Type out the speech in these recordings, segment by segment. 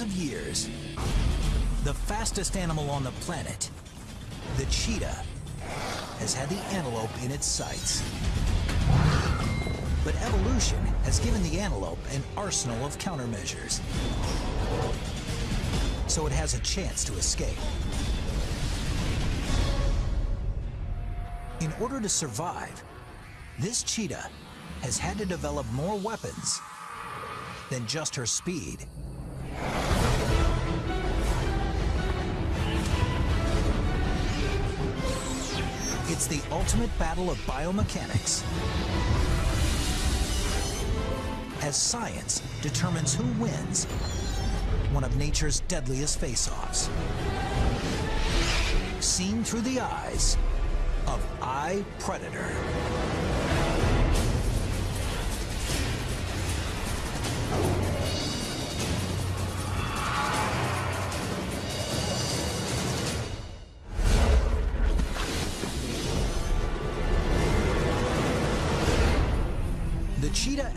of years, the fastest animal on the planet, the cheetah, has had the antelope in its sights. But evolution has given the antelope an arsenal of countermeasures. So it has a chance to escape. In order to survive, this cheetah has had to develop more weapons than just her speed. It's the ultimate battle of biomechanics. As science determines who wins one of nature's deadliest face-offs. Seen through the eyes of iPredator. The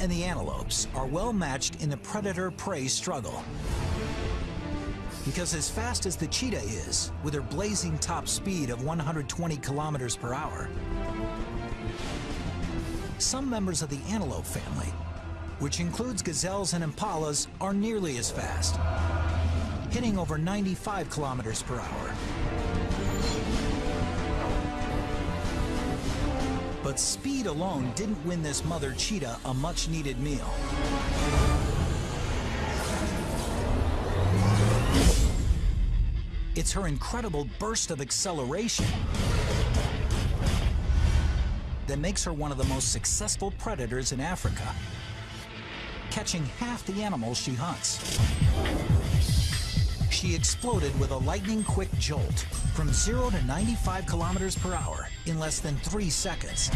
and the antelopes are well matched in the predator-prey struggle. Because as fast as the cheetah is, with her blazing top speed of 120 kilometers per hour, some members of the antelope family, which includes gazelles and impalas, are nearly as fast, hitting over 95 kilometers per hour. But speed alone didn't win this mother cheetah a much-needed meal. It's her incredible burst of acceleration that makes her one of the most successful predators in Africa, catching half the animals she hunts. She exploded with a lightning-quick jolt from 0 to 95 kilometers per hour in less than three seconds.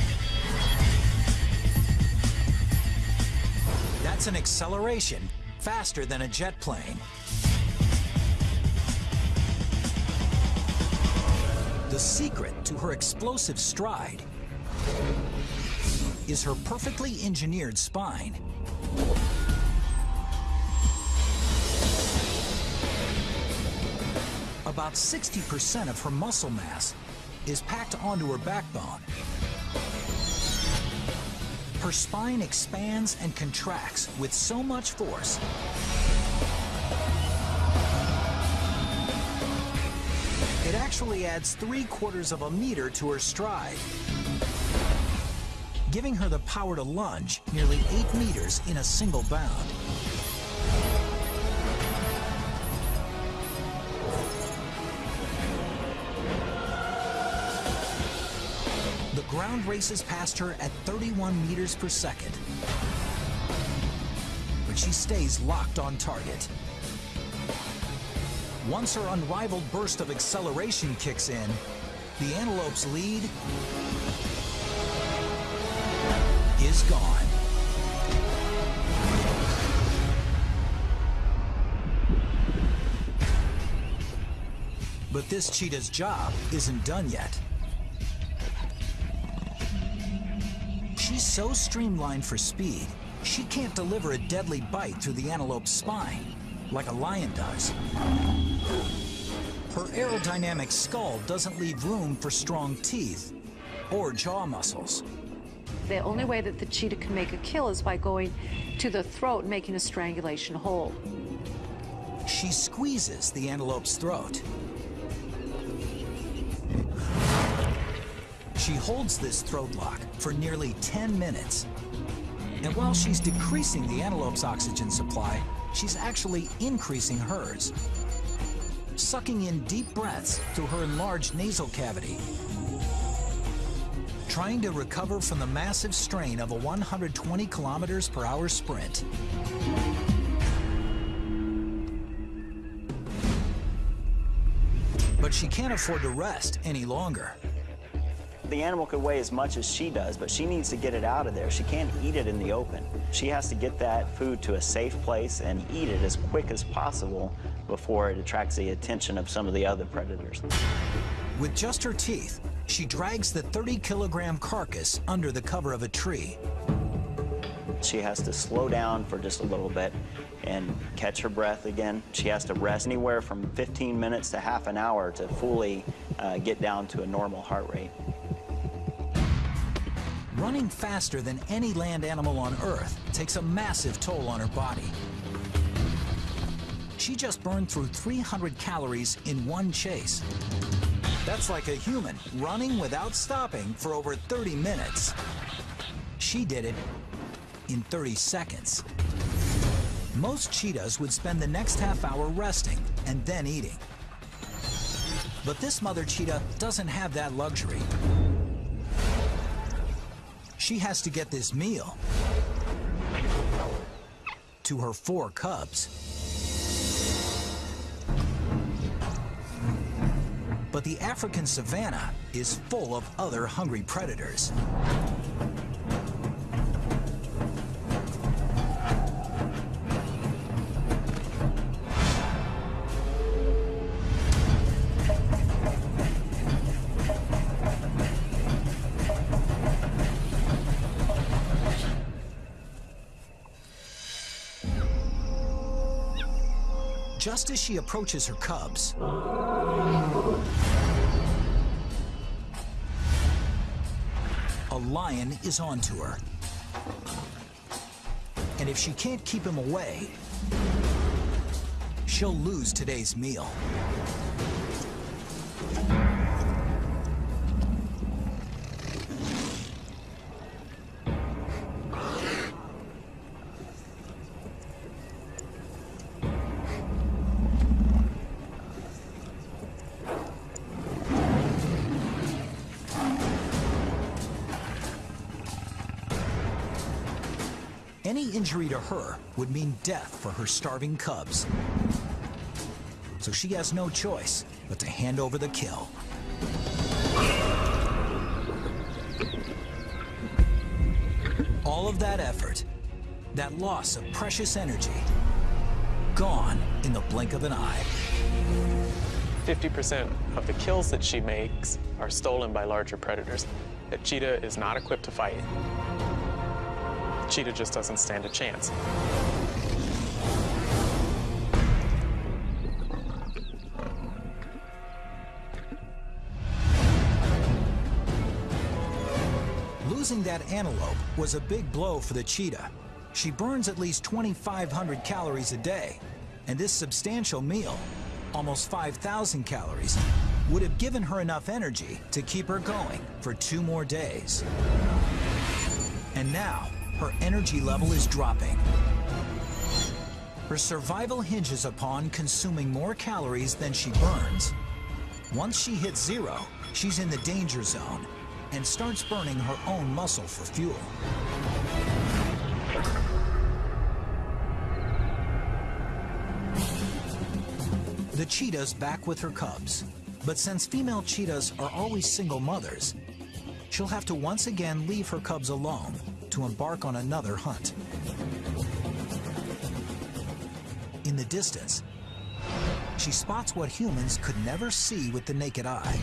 That's an acceleration faster than a jet plane. The secret to her explosive stride is her perfectly engineered spine. About 60% of her muscle mass is packed onto her backbone. Her spine expands and contracts with so much force It actually adds three quarters of a meter to her stride, giving her the power to lunge nearly eight meters in a single bound. Races past her at 31 meters per second, but she stays locked on target. Once her unrivaled burst of acceleration kicks in, the antelope's lead is gone. But this cheetah's job isn't done yet. So streamlined for speed, she can't deliver a deadly bite through the antelope's spine, like a lion does. Her aerodynamic skull doesn't leave room for strong teeth or jaw muscles. The only way that the cheetah can make a kill is by going to the throat and making a strangulation hold. She squeezes the antelope's throat. She holds this throat lock for nearly 10 minutes. And while she's decreasing the antelope's oxygen supply, she's actually increasing hers, sucking in deep breaths through her enlarged nasal cavity, trying to recover from the massive strain of a 120 kilometers per hour sprint. But she can't afford to rest any longer. The animal could weigh as much as she does, but she needs to get it out of there. She can't eat it in the open. She has to get that food to a safe place and eat it as quick as possible before it attracts the attention of some of the other predators. With just her teeth, she drags the 30 kilogram carcass under the cover of a tree. She has to slow down for just a little bit and catch her breath again. She has to rest anywhere from 15 minutes to half an hour to fully uh, get down to a normal heart rate. Running faster than any land animal on Earth takes a massive toll on her body. She just burned through 300 calories in one chase. That's like a human running without stopping for over 30 minutes. She did it in 30 seconds. Most cheetahs would spend the next half hour resting and then eating. But this mother cheetah doesn't have that luxury. She has to get this meal to her four cubs. But the African savanna is full of other hungry predators. As she approaches her cubs, a lion is onto her. And if she can't keep him away, she'll lose today's meal. Any injury to her would mean death for her starving cubs. So she has no choice but to hand over the kill. All of that effort, that loss of precious energy, gone in the blink of an eye. 50% of the kills that she makes are stolen by larger predators. A cheetah is not equipped to fight. Cheetah just doesn't stand a chance. Losing that antelope was a big blow for the cheetah. She burns at least 2,500 calories a day, and this substantial meal, almost 5,000 calories, would have given her enough energy to keep her going for two more days. And now, her energy level is dropping. Her survival hinges upon consuming more calories than she burns. Once she hits zero, she's in the danger zone and starts burning her own muscle for fuel. The cheetah's back with her cubs, but since female cheetahs are always single mothers, she'll have to once again leave her cubs alone to embark on another hunt. In the distance, she spots what humans could never see with the naked eye.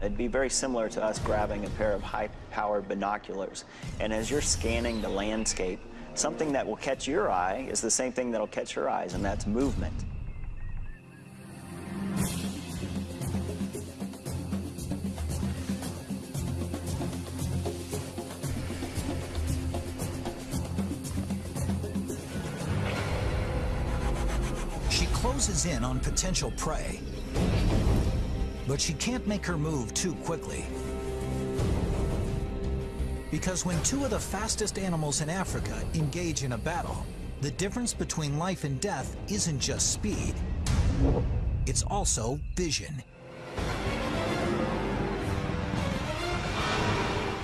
It'd be very similar to us grabbing a pair of high-powered binoculars. And as you're scanning the landscape, something that will catch your eye is the same thing that'll catch her eyes, and that's movement. In on potential prey, but she can't make her move too quickly. Because when two of the fastest animals in Africa engage in a battle, the difference between life and death isn't just speed, it's also vision.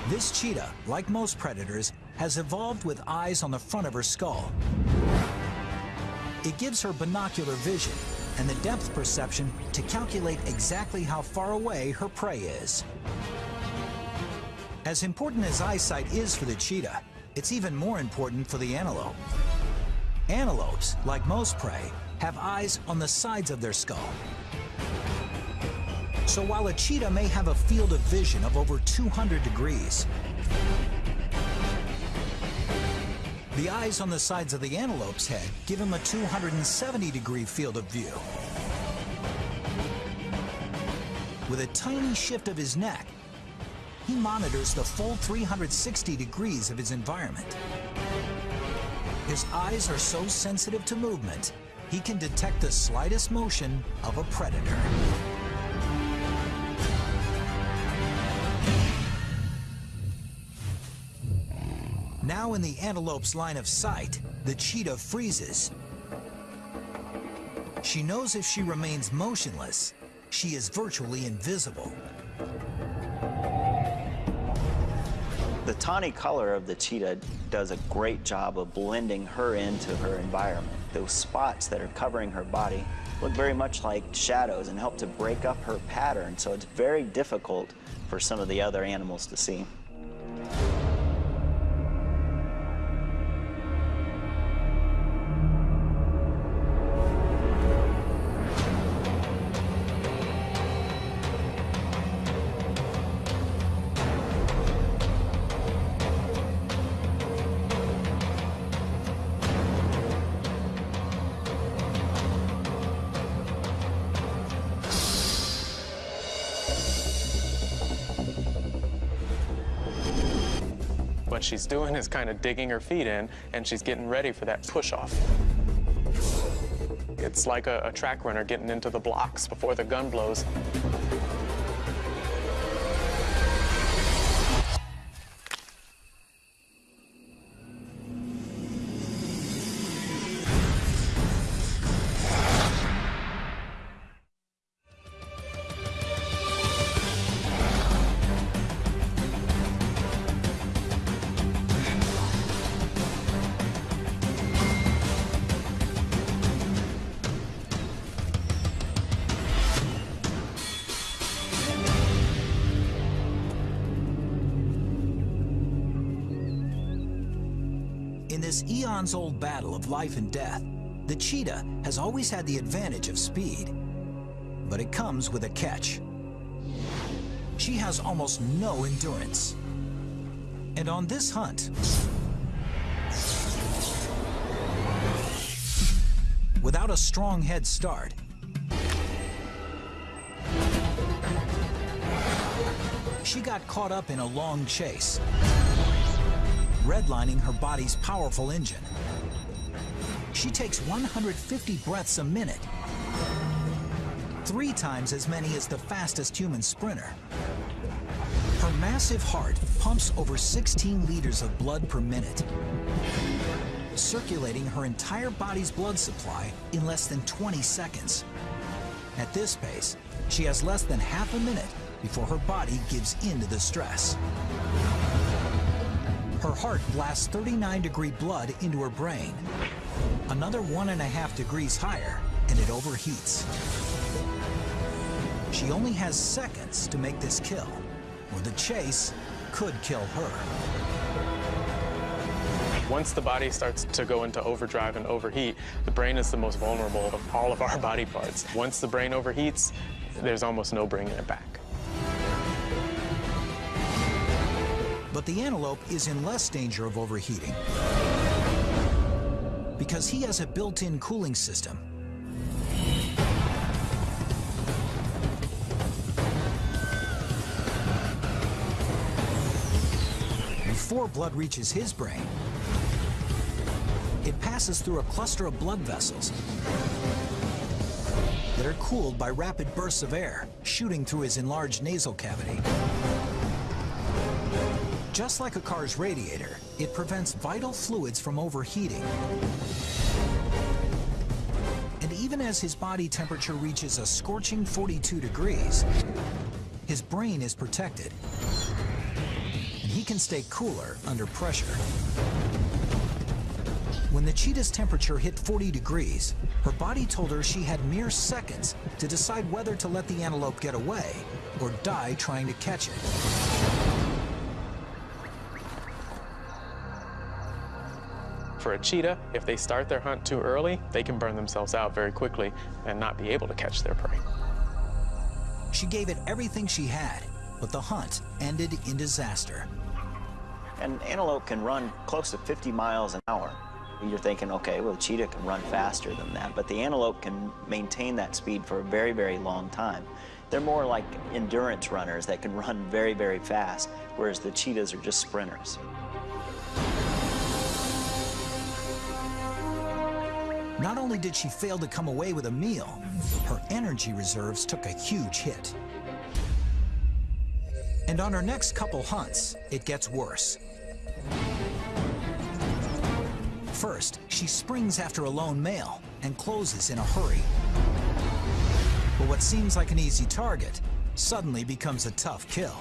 This cheetah, like most predators, has evolved with eyes on the front of her skull. It gives her binocular vision and the depth perception to calculate exactly how far away her prey is. As important as eyesight is for the cheetah, it's even more important for the antelope. Antelopes, like most prey, have eyes on the sides of their skull. So while a cheetah may have a field of vision of over 200 degrees, The eyes on the sides of the antelope's head give him a 270 degree field of view. With a tiny shift of his neck, he monitors the full 360 degrees of his environment. His eyes are so sensitive to movement, he can detect the slightest motion of a predator. Now in the antelope's line of sight, the cheetah freezes. She knows if she remains motionless, she is virtually invisible. The tawny color of the cheetah does a great job of blending her into her environment. Those spots that are covering her body look very much like shadows and help to break up her pattern, so it's very difficult for some of the other animals to see. Doing is kind of digging her feet in, and she's getting ready for that push-off. It's like a, a track runner getting into the blocks before the gun blows. This eons old battle of life and death, the cheetah has always had the advantage of speed. But it comes with a catch. She has almost no endurance. And on this hunt, without a strong head start, she got caught up in a long chase redlining her body's powerful engine. She takes 150 breaths a minute, three times as many as the fastest human sprinter. Her massive heart pumps over 16 liters of blood per minute, circulating her entire body's blood supply in less than 20 seconds. At this pace, she has less than half a minute before her body gives in to the stress. Her heart blasts 39 degree blood into her brain. Another one and a half degrees higher, and it overheats. She only has seconds to make this kill, or the chase could kill her. Once the body starts to go into overdrive and overheat, the brain is the most vulnerable of all of our body parts. Once the brain overheats, there's almost no bringing it back. But the antelope is in less danger of overheating because he has a built-in cooling system. Before blood reaches his brain, it passes through a cluster of blood vessels that are cooled by rapid bursts of air shooting through his enlarged nasal cavity. Just like a car's radiator, it prevents vital fluids from overheating. And even as his body temperature reaches a scorching 42 degrees, his brain is protected. And he can stay cooler under pressure. When the cheetah's temperature hit 40 degrees, her body told her she had mere seconds to decide whether to let the antelope get away or die trying to catch it. For a cheetah, if they start their hunt too early, they can burn themselves out very quickly and not be able to catch their prey. She gave it everything she had, but the hunt ended in disaster. And antelope can run close to 50 miles an hour. You're thinking, okay, well, the cheetah can run faster than that, but the antelope can maintain that speed for a very, very long time. They're more like endurance runners that can run very, very fast, whereas the cheetahs are just sprinters. Not only did she fail to come away with a meal, her energy reserves took a huge hit. And on her next couple hunts, it gets worse. First, she springs after a lone male and closes in a hurry. But what seems like an easy target suddenly becomes a tough kill.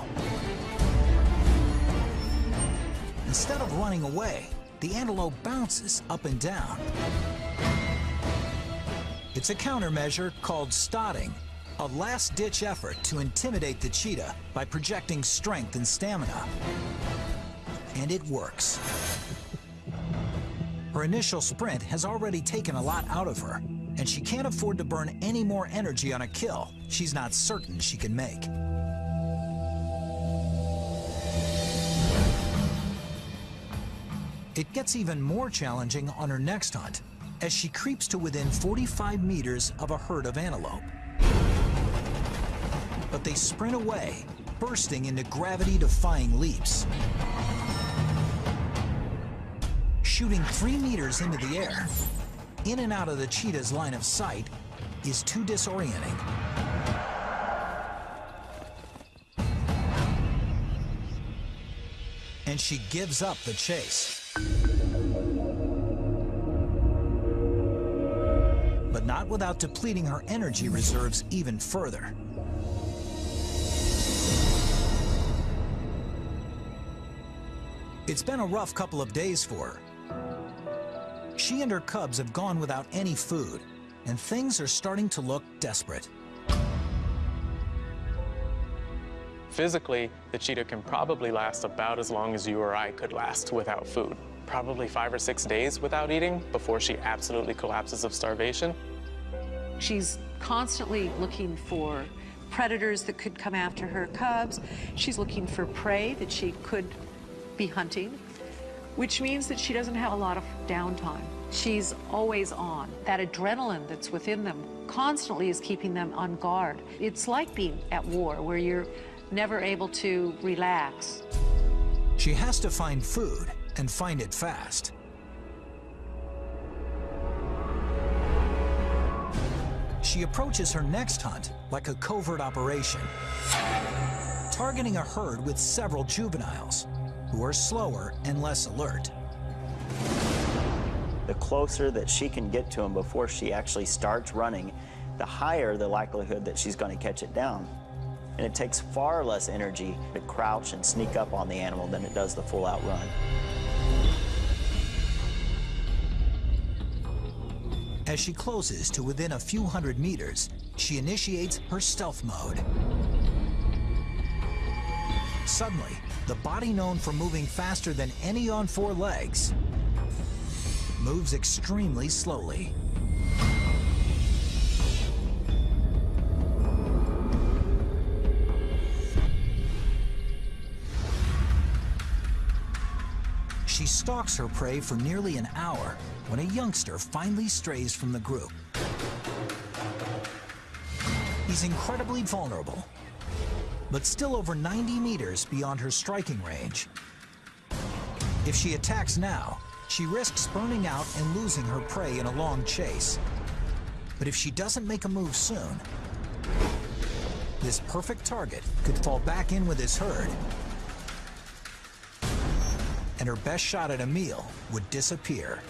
Instead of running away, the antelope bounces up and down. It's a countermeasure called stotting, a last-ditch effort to intimidate the cheetah by projecting strength and stamina. And it works. Her initial sprint has already taken a lot out of her, and she can't afford to burn any more energy on a kill she's not certain she can make. It gets even more challenging on her next hunt as she creeps to within 45 meters of a herd of antelope. But they sprint away, bursting into gravity-defying leaps. Shooting three meters into the air, in and out of the cheetah's line of sight is too disorienting. And she gives up the chase. Without depleting her energy reserves even further. It's been a rough couple of days for her. She and her cubs have gone without any food, and things are starting to look desperate. Physically, the cheetah can probably last about as long as you or I could last without food. Probably five or six days without eating before she absolutely collapses of starvation. She's constantly looking for predators that could come after her cubs. She's looking for prey that she could be hunting, which means that she doesn't have a lot of downtime. She's always on. That adrenaline that's within them constantly is keeping them on guard. It's like being at war, where you're never able to relax. She has to find food and find it fast. She approaches her next hunt like a covert operation, targeting a herd with several juveniles who are slower and less alert. The closer that she can get to him before she actually starts running, the higher the likelihood that she's going to catch it down. And it takes far less energy to crouch and sneak up on the animal than it does the full-out run. As she closes to within a few hundred meters, she initiates her stealth mode. Suddenly, the body known for moving faster than any on four legs moves extremely slowly. She stalks her prey for nearly an hour when a youngster finally strays from the group. He's incredibly vulnerable, but still over 90 meters beyond her striking range. If she attacks now, she risks burning out and losing her prey in a long chase. But if she doesn't make a move soon, this perfect target could fall back in with his herd, and her best shot at a meal would disappear.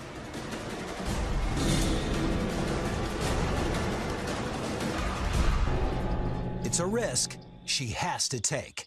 It's a risk she has to take.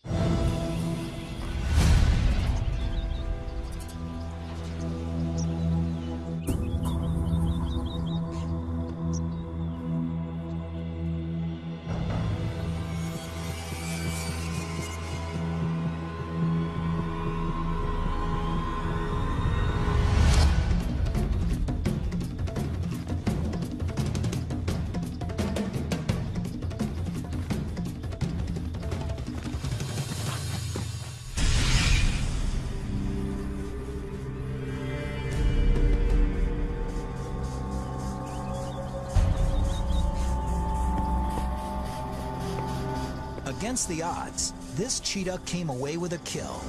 Against the odds, this cheetah came away with a kill.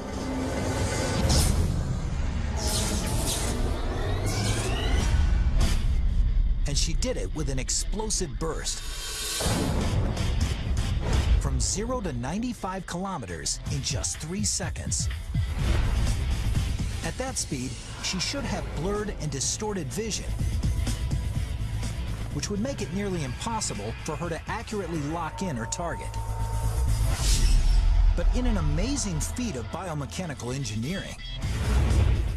And she did it with an explosive burst. From zero to 95 kilometers in just three seconds. At that speed, she should have blurred and distorted vision, which would make it nearly impossible for her to accurately lock in her target. But in an amazing feat of biomechanical engineering,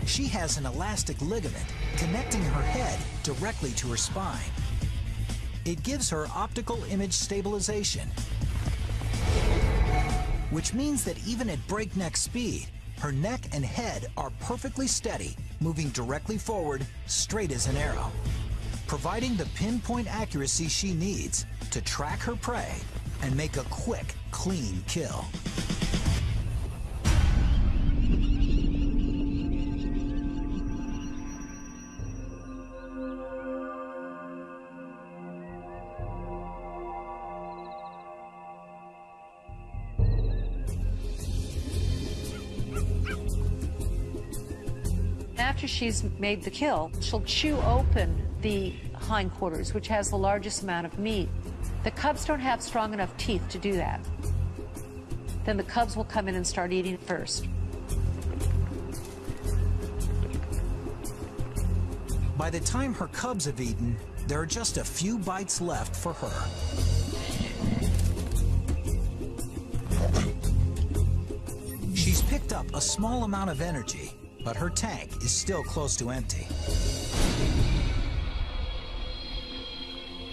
she has an elastic ligament connecting her head directly to her spine. It gives her optical image stabilization, which means that even at breakneck speed, her neck and head are perfectly steady, moving directly forward, straight as an arrow, providing the pinpoint accuracy she needs to track her prey and make a quick, clean kill. After she's made the kill, she'll chew open the hindquarters, which has the largest amount of meat. The cubs don't have strong enough teeth to do that. Then the cubs will come in and start eating first. By the time her cubs have eaten, there are just a few bites left for her. She's picked up a small amount of energy, but her tank is still close to empty.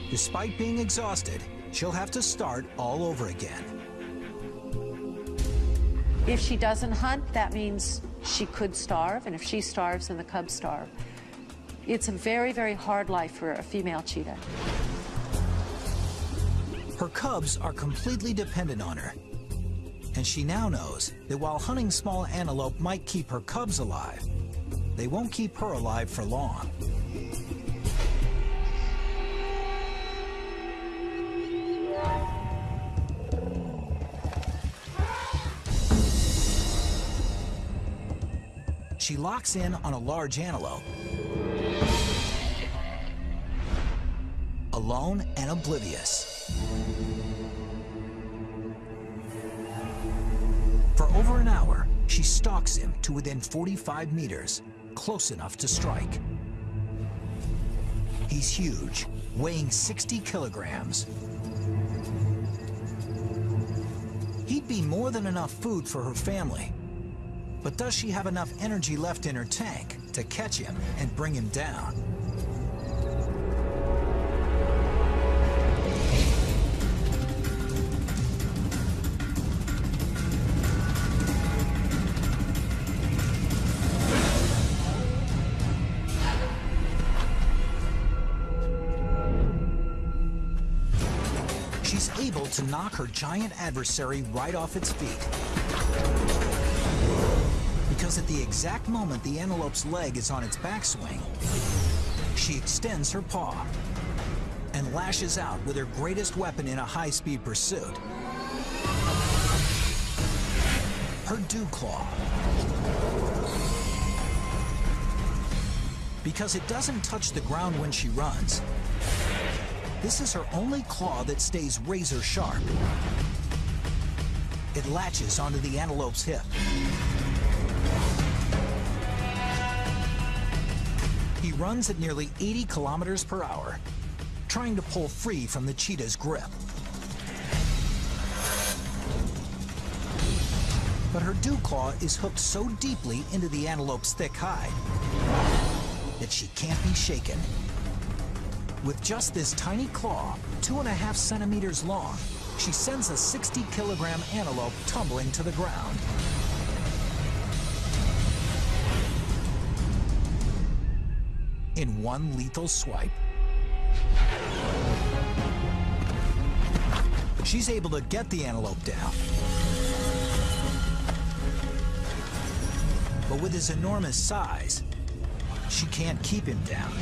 Despite being exhausted, she'll have to start all over again. If she doesn't hunt, that means she could starve, and if she starves, then the cubs starve. It's a very, very hard life for a female cheetah. Her cubs are completely dependent on her. And she now knows that while hunting small antelope might keep her cubs alive, they won't keep her alive for long. She locks in on a large antelope. Alone and oblivious. Stalks him to within 45 meters, close enough to strike. He's huge, weighing 60 kilograms. He'd be more than enough food for her family. But does she have enough energy left in her tank to catch him and bring him down? Knock her giant adversary right off its feet. Because at the exact moment the antelope's leg is on its backswing, she extends her paw and lashes out with her greatest weapon in a high-speed pursuit. Her dew claw. Because it doesn't touch the ground when she runs, this is her only claw that stays razor sharp. It latches onto the antelope's hip. He runs at nearly 80 kilometers per hour, trying to pull free from the cheetah's grip. But her dew claw is hooked so deeply into the antelope's thick hide that she can't be shaken. With just this tiny claw, two and a half centimeters long, she sends a 60 kilogram antelope tumbling to the ground. In one lethal swipe. She's able to get the antelope down. But with his enormous size, she can't keep him down.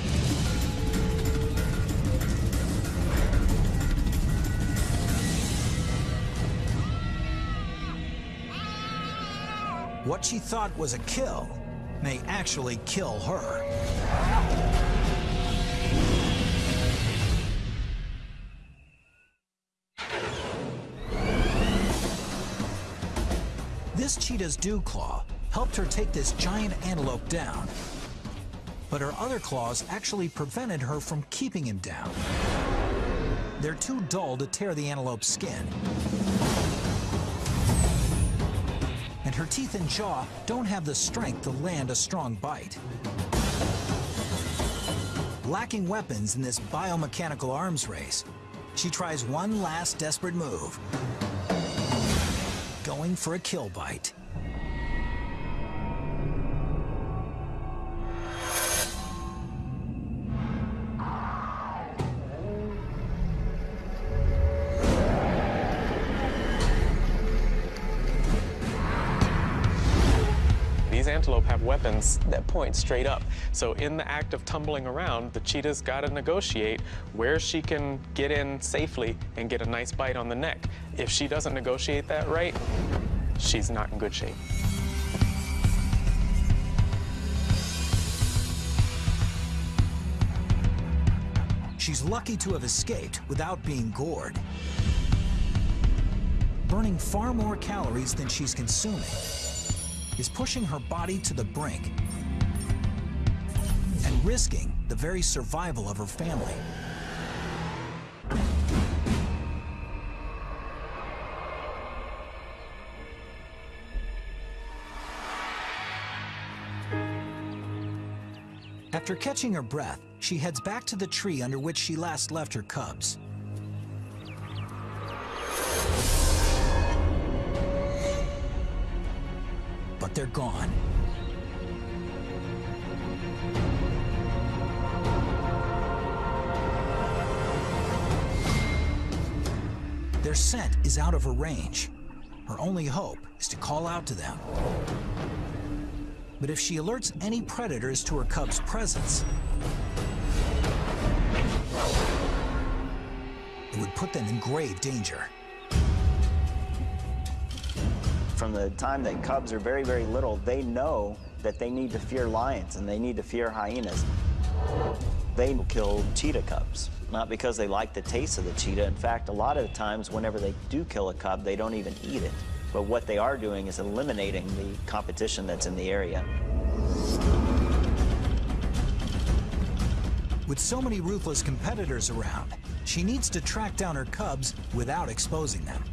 What she thought was a kill may actually kill her. This cheetah's dew claw helped her take this giant antelope down. But her other claws actually prevented her from keeping him down. They're too dull to tear the antelope's skin. Her teeth and jaw don't have the strength to land a strong bite. Lacking weapons in this biomechanical arms race, she tries one last desperate move. Going for a kill bite. Have weapons that point straight up. So in the act of tumbling around, the cheetah's got to negotiate where she can get in safely and get a nice bite on the neck. If she doesn't negotiate that right, she's not in good shape. She's lucky to have escaped without being gored. Burning far more calories than she's consuming is pushing her body to the brink and risking the very survival of her family. After catching her breath, she heads back to the tree under which she last left her cubs. They're gone. Their scent is out of her range. Her only hope is to call out to them. But if she alerts any predators to her cub's presence, it would put them in grave danger. From the time that cubs are very, very little, they know that they need to fear lions and they need to fear hyenas. They kill cheetah cubs, not because they like the taste of the cheetah. In fact, a lot of the times, whenever they do kill a cub, they don't even eat it. But what they are doing is eliminating the competition that's in the area. With so many ruthless competitors around, she needs to track down her cubs without exposing them.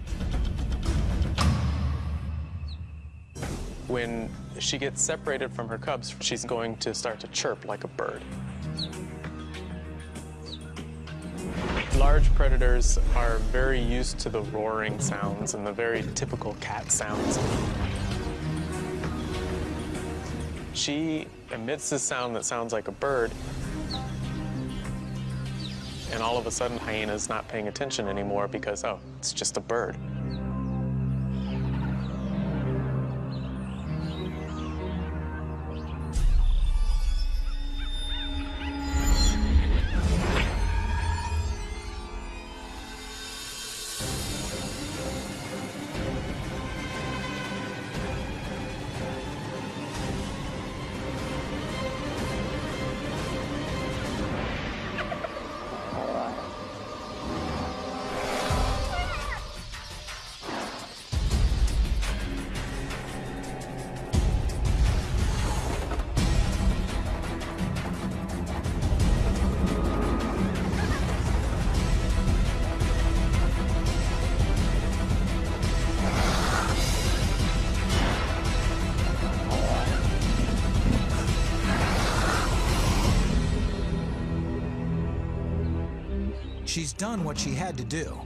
When she gets separated from her cubs, she's going to start to chirp like a bird. Large predators are very used to the roaring sounds and the very typical cat sounds. She emits this sound that sounds like a bird, and all of a sudden hyena's not paying attention anymore because, oh, it's just a bird. Done what she had to do.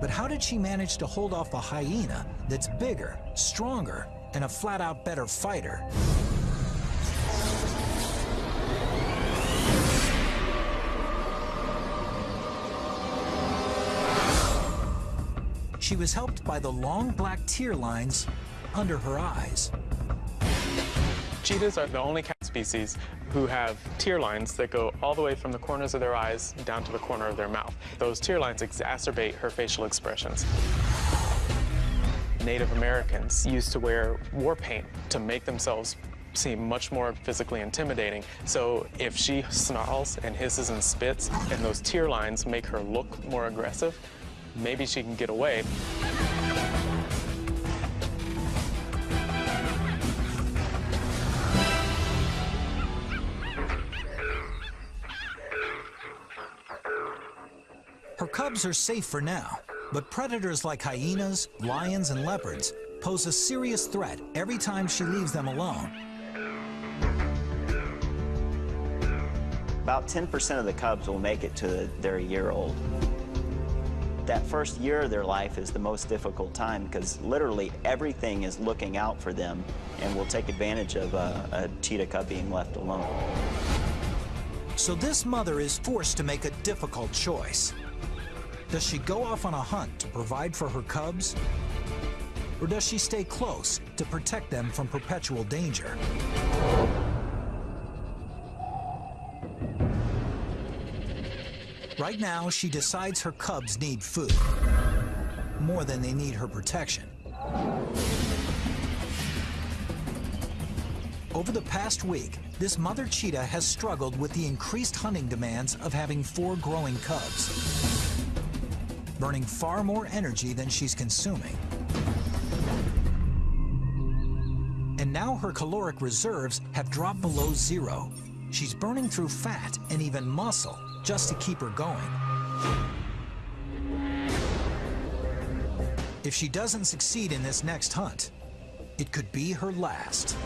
But how did she manage to hold off a hyena that's bigger, stronger, and a flat-out better fighter? She was helped by the long black tear lines under her eyes. Cheetahs are the only cat species who have tear lines that go all the way from the corners of their eyes down to the corner of their mouth. Those tear lines exacerbate her facial expressions. Native Americans used to wear war paint to make themselves seem much more physically intimidating. So if she snarls and hisses and spits and those tear lines make her look more aggressive, maybe she can get away. Cubs are safe for now, but predators like hyenas, lions, and leopards pose a serious threat every time she leaves them alone. About 10% of the cubs will make it to their year old. That first year of their life is the most difficult time because literally everything is looking out for them and will take advantage of a, a cheetah cub being left alone. So this mother is forced to make a difficult choice. Does she go off on a hunt to provide for her cubs? Or does she stay close to protect them from perpetual danger? Right now, she decides her cubs need food, more than they need her protection. Over the past week, this mother cheetah has struggled with the increased hunting demands of having four growing cubs, burning far more energy than she's consuming. And now her caloric reserves have dropped below zero. She's burning through fat and even muscle just to keep her going. If she doesn't succeed in this next hunt, it could be her last.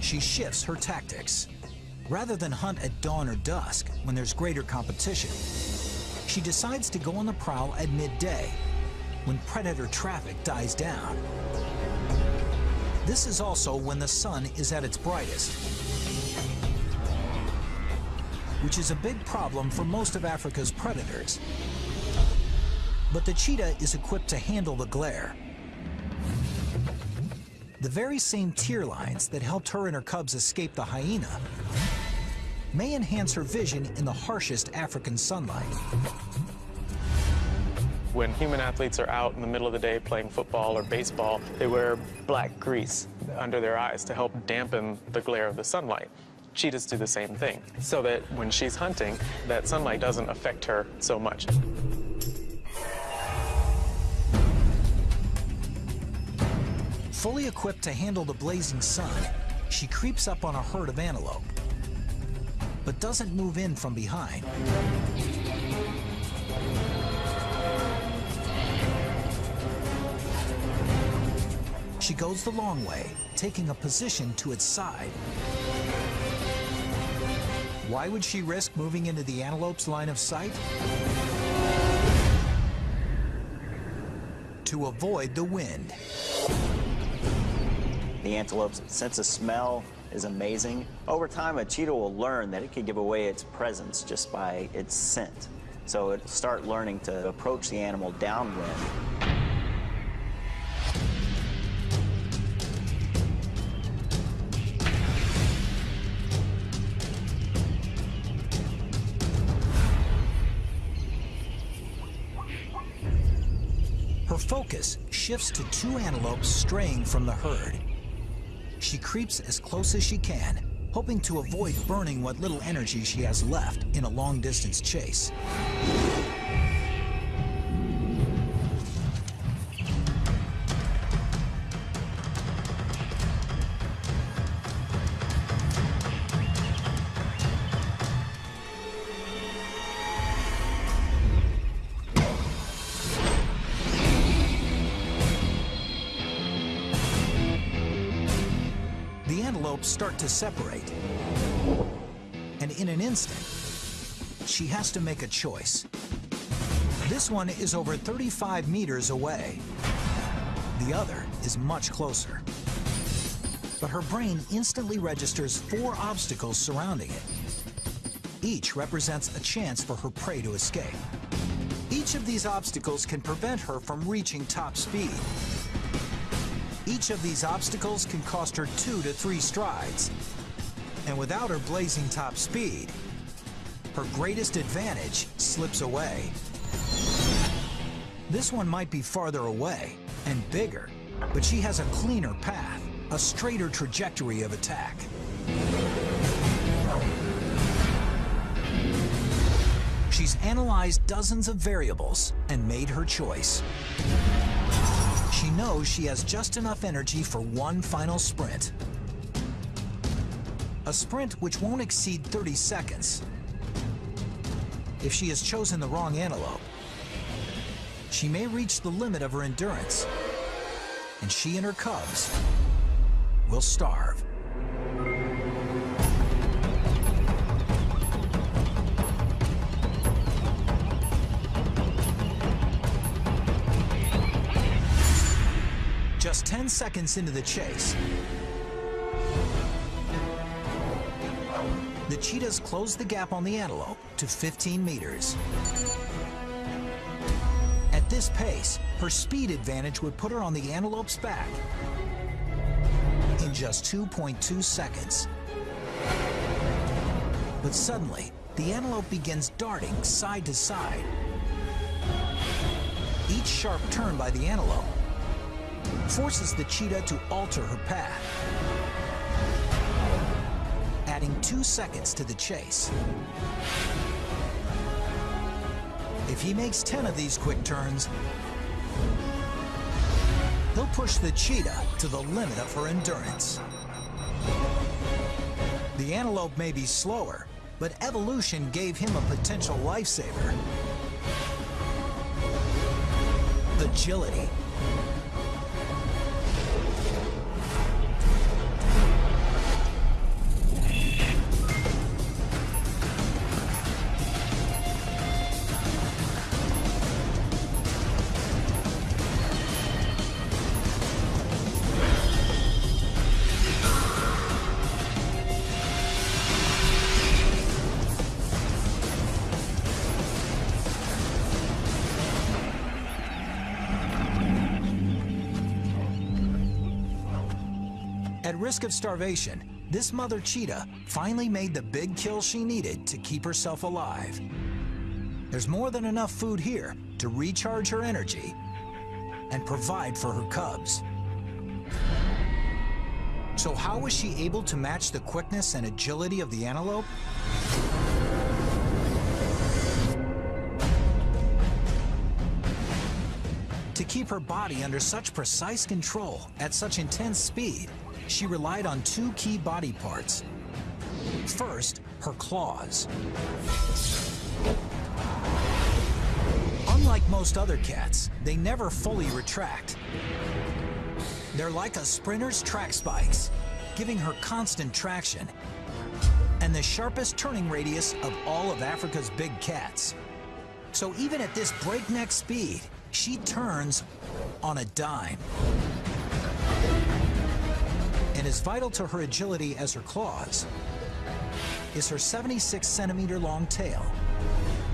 She shifts her tactics. Rather than hunt at dawn or dusk, when there's greater competition, she decides to go on the prowl at midday, when predator traffic dies down. This is also when the sun is at its brightest, which is a big problem for most of Africa's predators. But the cheetah is equipped to handle the glare. The very same tear lines that helped her and her cubs escape the hyena may enhance her vision in the harshest African sunlight. When human athletes are out in the middle of the day playing football or baseball, they wear black grease under their eyes to help dampen the glare of the sunlight. Cheetahs do the same thing, so that when she's hunting, that sunlight doesn't affect her so much. Fully equipped to handle the blazing sun, she creeps up on a herd of antelope, but doesn't move in from behind. She goes the long way, taking a position to its side. Why would she risk moving into the antelope's line of sight? To avoid the wind. The antelope's sense of smell is amazing. Over time, a cheetah will learn that it can give away its presence just by its scent. So it'll start learning to approach the animal downwind. Her focus shifts to two antelopes straying from the herd. She creeps as close as she can, hoping to avoid burning what little energy she has left in a long-distance chase. To separate. And in an instant, she has to make a choice. This one is over 35 meters away. The other is much closer. But her brain instantly registers four obstacles surrounding it. Each represents a chance for her prey to escape. Each of these obstacles can prevent her from reaching top speed. Each of these obstacles can cost her two to three strides. And without her blazing top speed, her greatest advantage slips away. This one might be farther away and bigger, but she has a cleaner path, a straighter trajectory of attack. She's analyzed dozens of variables and made her choice. Knows she has just enough energy for one final sprint. A sprint which won't exceed 30 seconds. If she has chosen the wrong antelope, she may reach the limit of her endurance, and she and her cubs will starve. Just 10 seconds into the chase, the cheetahs close the gap on the antelope to 15 meters. At this pace, her speed advantage would put her on the antelope's back in just 2.2 seconds. But suddenly, the antelope begins darting side to side. Each sharp turn by the antelope forces the cheetah to alter her path, adding two seconds to the chase. If he makes 10 of these quick turns, he'll push the cheetah to the limit of her endurance. The antelope may be slower, but evolution gave him a potential lifesaver. Agility. Of starvation, this mother cheetah finally made the big kill she needed to keep herself alive. There's more than enough food here to recharge her energy and provide for her cubs. So how was she able to match the quickness and agility of the antelope? To keep her body under such precise control at such intense speed, she relied on two key body parts. First, her claws. Unlike most other cats, they never fully retract. They're like a sprinter's track spikes, giving her constant traction and the sharpest turning radius of all of Africa's big cats. So even at this breakneck speed, she turns on a dime. And as vital to her agility as her claws is her 76 centimeter long tail.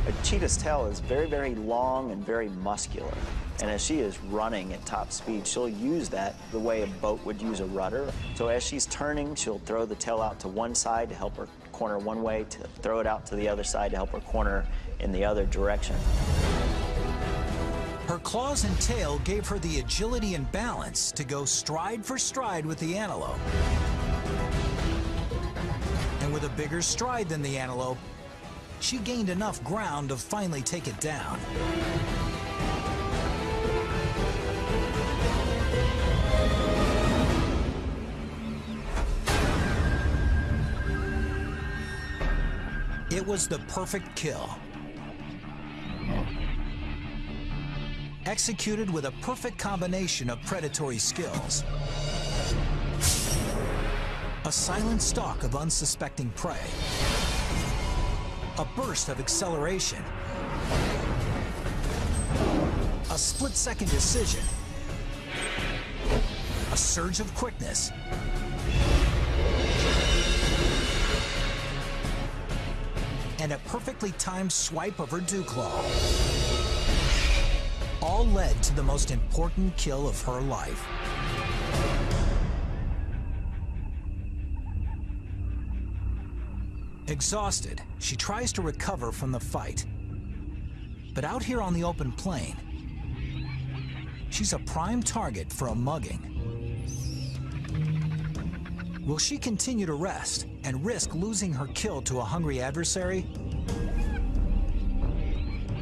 A cheetah's tail is very, very long and very muscular. And as she is running at top speed, she'll use that the way a boat would use a rudder. So as she's turning, she'll throw the tail out to one side to help her corner one way, to throw it out to the other side to help her corner in the other direction. Her claws and tail gave her the agility and balance to go stride for stride with the antelope. And with a bigger stride than the antelope, she gained enough ground to finally take it down. It was the perfect kill. Executed with a perfect combination of predatory skills. A silent stalk of unsuspecting prey. A burst of acceleration. A split-second decision. A surge of quickness. And a perfectly timed swipe of her dew claw. All led to the most important kill of her life. Exhausted, she tries to recover from the fight. But out here on the open plain, she's a prime target for a mugging. Will she continue to rest and risk losing her kill to a hungry adversary?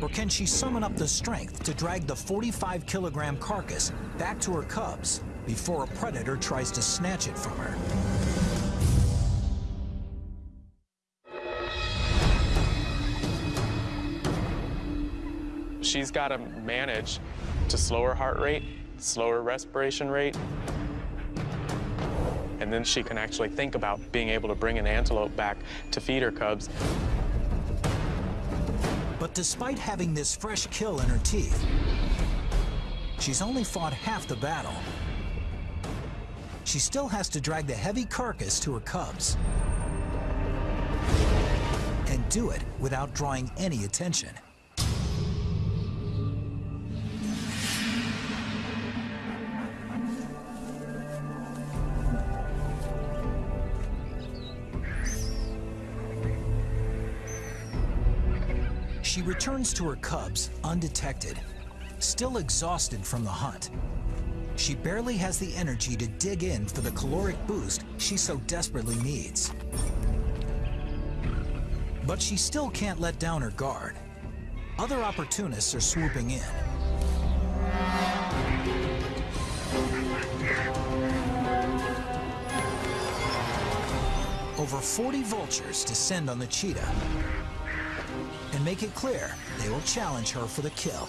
Or can she summon up the strength to drag the 45 kilogram carcass back to her cubs before a predator tries to snatch it from her? She's got to manage to slower heart rate, slower respiration rate, and then she can actually think about being able to bring an antelope back to feed her cubs. But despite having this fresh kill in her teeth, she's only fought half the battle. She still has to drag the heavy carcass to her cubs. And do it without drawing any attention. Returns to her cubs undetected, still exhausted from the hunt. She barely has the energy to dig in for the caloric boost she so desperately needs. But she still can't let down her guard. Other opportunists are swooping in. Over 40 vultures descend on the cheetah make it clear they will challenge her for the kill.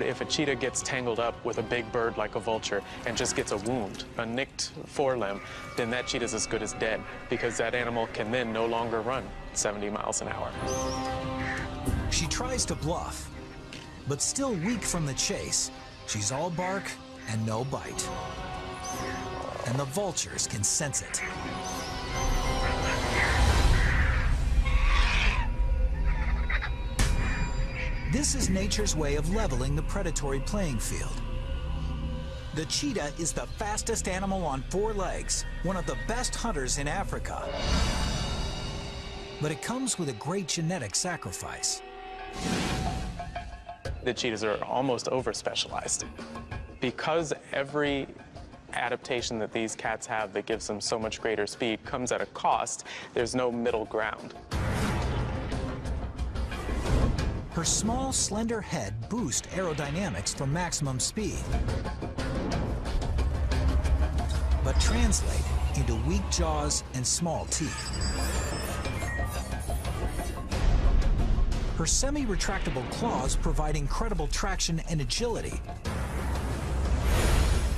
If a cheetah gets tangled up with a big bird like a vulture and just gets a wound, a nicked forelimb, then that cheetah's as good as dead because that animal can then no longer run 70 miles an hour. She tries to bluff, but still weak from the chase, she's all bark and no bite. And the vultures can sense it. This is nature's way of leveling the predatory playing field. The cheetah is the fastest animal on four legs, one of the best hunters in Africa. But it comes with a great genetic sacrifice. The cheetahs are almost over-specialized. Because every adaptation that these cats have that gives them so much greater speed comes at a cost, there's no middle ground. Her small, slender head boosts aerodynamics for maximum speed, but translate into weak jaws and small teeth. Her semi-retractable claws provide incredible traction and agility,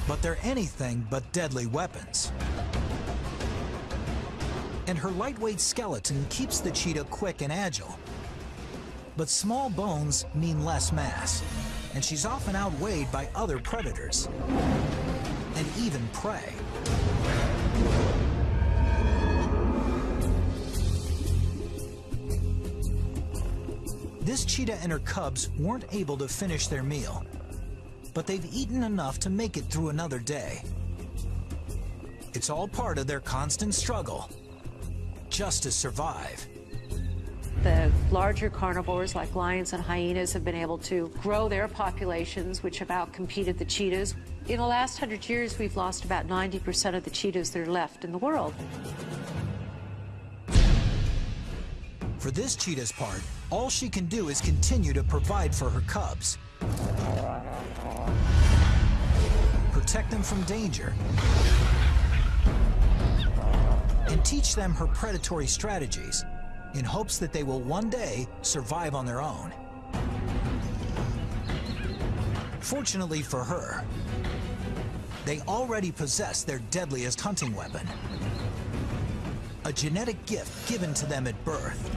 but they're anything but deadly weapons. And her lightweight skeleton keeps the cheetah quick and agile, but small bones mean less mass, and she's often outweighed by other predators, and even prey. This cheetah and her cubs weren't able to finish their meal, but they've eaten enough to make it through another day. It's all part of their constant struggle, just to survive. The larger carnivores like lions and hyenas have been able to grow their populations, which have outcompeted the cheetahs. In the last hundred years, we've lost about 90% of the cheetahs that are left in the world. For this cheetah's part, all she can do is continue to provide for her cubs. Protect them from danger. And teach them her predatory strategies in hopes that they will one day survive on their own. Fortunately for her, they already possess their deadliest hunting weapon. A genetic gift given to them at birth.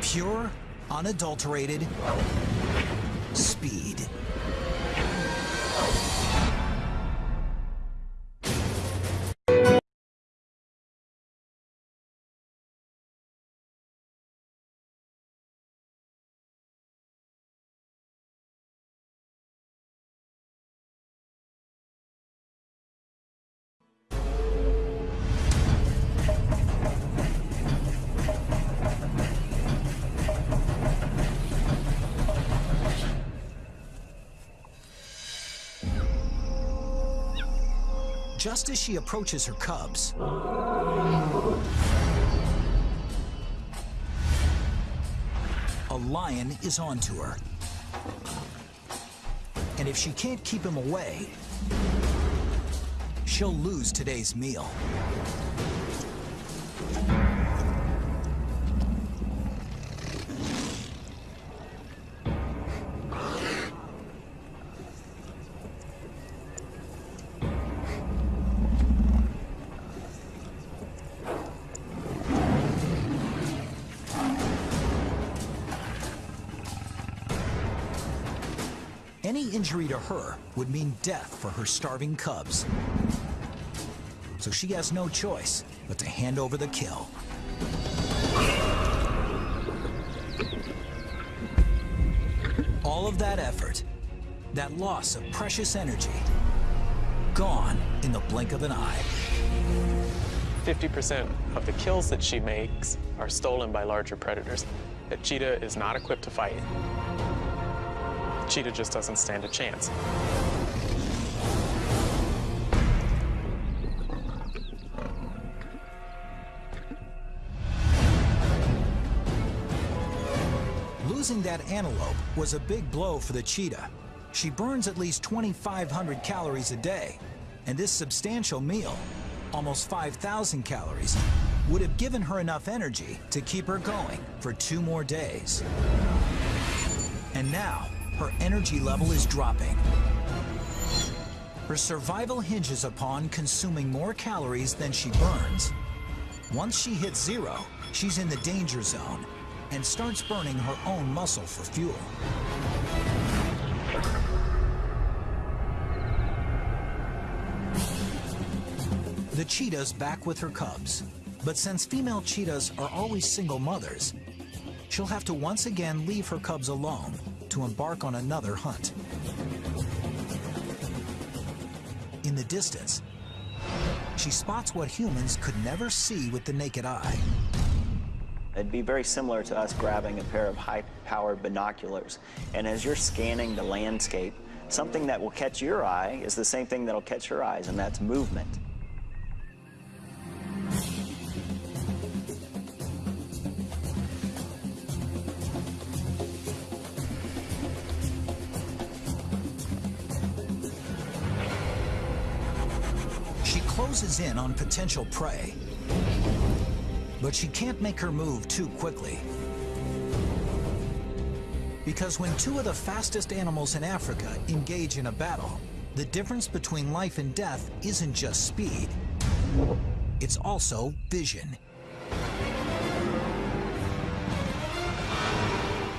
Pure, unadulterated speed. Just as she approaches her cubs, a lion is onto her. And if she can't keep him away, she'll lose today's meal. Injury to her would mean death for her starving cubs. So she has no choice but to hand over the kill. All of that effort, that loss of precious energy, gone in the blink of an eye. 50% of the kills that she makes are stolen by larger predators. A cheetah is not equipped to fight. Cheetah just doesn't stand a chance. Losing that antelope was a big blow for the cheetah. She burns at least 2,500 calories a day, and this substantial meal, almost 5,000 calories, would have given her enough energy to keep her going for two more days. And now, her energy level is dropping. Her survival hinges upon consuming more calories than she burns. Once she hits zero, she's in the danger zone and starts burning her own muscle for fuel. The cheetah's back with her cubs, but since female cheetahs are always single mothers, she'll have to once again leave her cubs alone to embark on another hunt. In the distance, she spots what humans could never see with the naked eye. It'd be very similar to us grabbing a pair of high-powered binoculars. And as you're scanning the landscape, something that will catch your eye is the same thing that'll catch her eyes, and that's movement. Closes in on potential prey, but she can't make her move too quickly. Because when two of the fastest animals in Africa engage in a battle, the difference between life and death isn't just speed, it's also vision.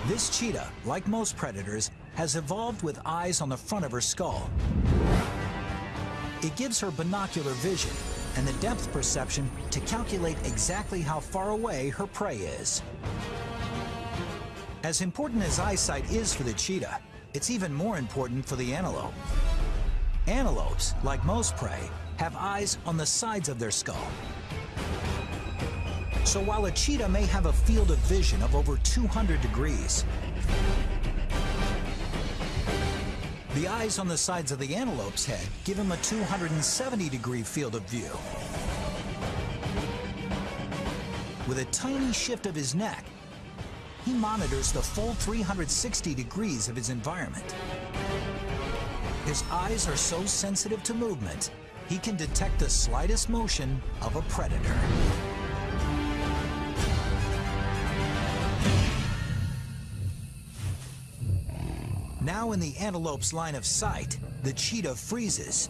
This cheetah, like most predators, has evolved with eyes on the front of her skull. It gives her binocular vision and the depth perception to calculate exactly how far away her prey is. As important as eyesight is for the cheetah, it's even more important for the antelope. Antelopes, like most prey, have eyes on the sides of their skull. So while a cheetah may have a field of vision of over 200 degrees, the eyes on the sides of the antelope's head give him a 270 degree field of view. With a tiny shift of his neck, he monitors the full 360 degrees of his environment. His eyes are so sensitive to movement, he can detect the slightest motion of a predator. Now in the antelope's line of sight, the cheetah freezes.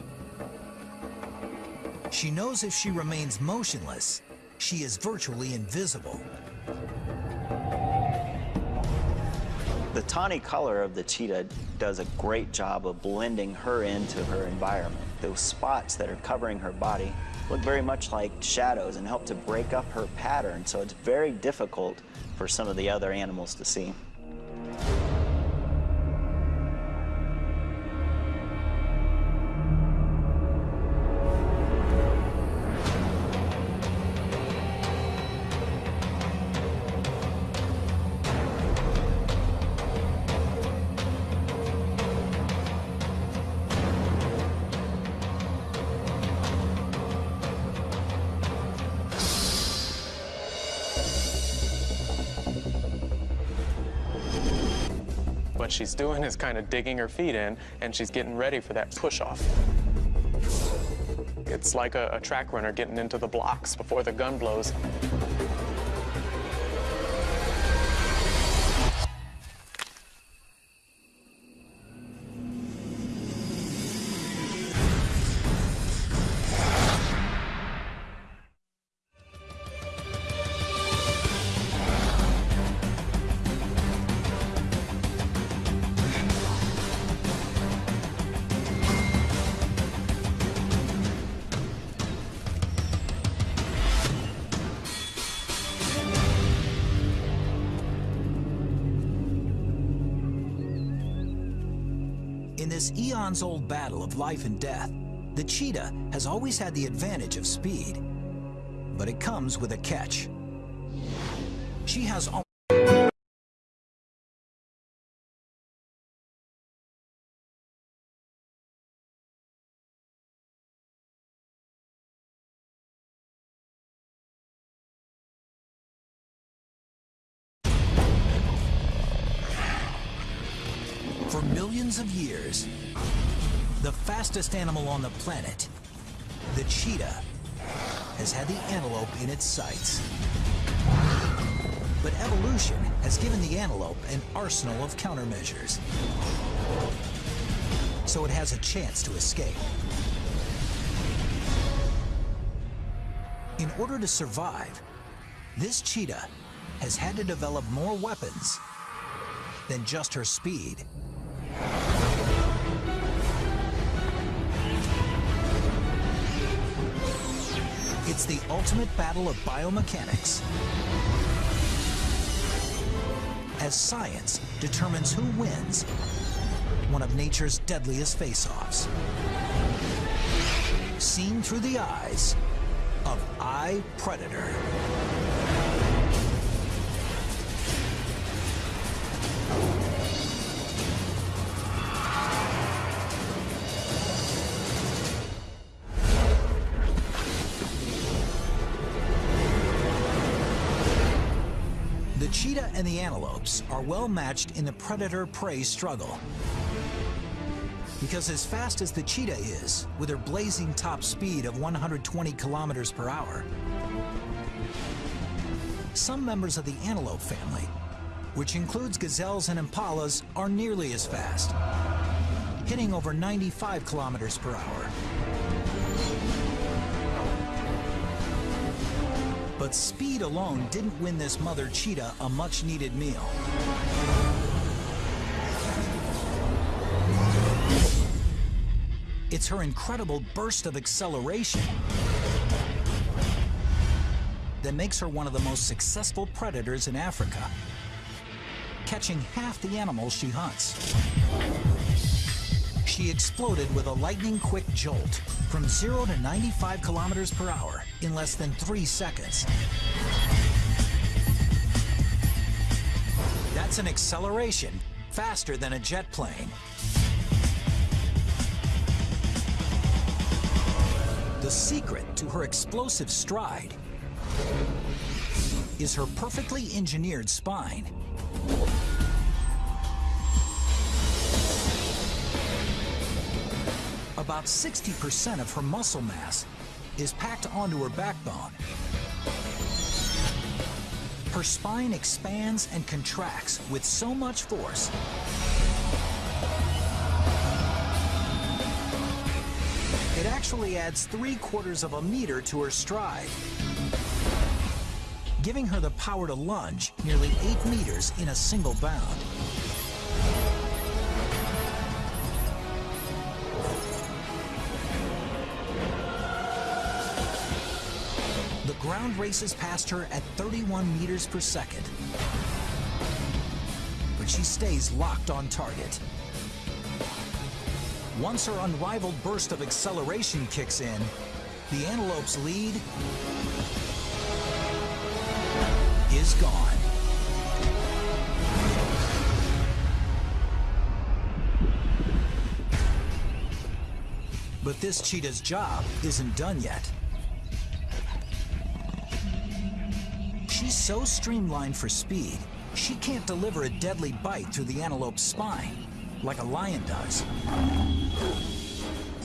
She knows if she remains motionless, she is virtually invisible. The tawny color of the cheetah does a great job of blending her into her environment. Those spots that are covering her body look very much like shadows and help to break up her pattern, so it's very difficult for some of the other animals to see. She's doing is kind of digging her feet in, and she's getting ready for that push-off. It's like a, a track runner getting into the blocks before the gun blows. Battle of life and death, the cheetah has always had the advantage of speed. But it comes with a catch. She has For millions of years, the fastest animal on the planet, the cheetah, has had the antelope in its sights. But evolution has given the antelope an arsenal of countermeasures. So it has a chance to escape. In order to survive, this cheetah has had to develop more weapons than just her speed. It's the ultimate battle of biomechanics. As science determines who wins one of nature's deadliest face-offs. Seen through the eyes of I, Predator. And the antelopes are well matched in the predator-prey struggle. Because as fast as the cheetah is, with her blazing top speed of 120 kilometers per hour, some members of the antelope family, which includes gazelles and impalas, are nearly as fast, hitting over 95 kilometers per hour. But speed alone didn't win this mother cheetah a much-needed meal. It's her incredible burst of acceleration that makes her one of the most successful predators in Africa, catching half the animals she hunts. She exploded with a lightning-quick jolt from 0 to 95 kilometers per hour in less than three seconds. That's an acceleration faster than a jet plane. The secret to her explosive stride is her perfectly engineered spine. About 60% of her muscle mass is packed onto her backbone. Her spine expands and contracts with so much force it actually adds three quarters of a meter to her stride, giving her the power to lunge nearly eight meters in a single bound. Races past her at 31 meters per second. But she stays locked on target. Once her unrivaled burst of acceleration kicks in, the antelope's lead is gone. But this cheetah's job isn't done yet. So streamlined for speed She can't deliver a deadly bite through the antelope's spine, like a lion does.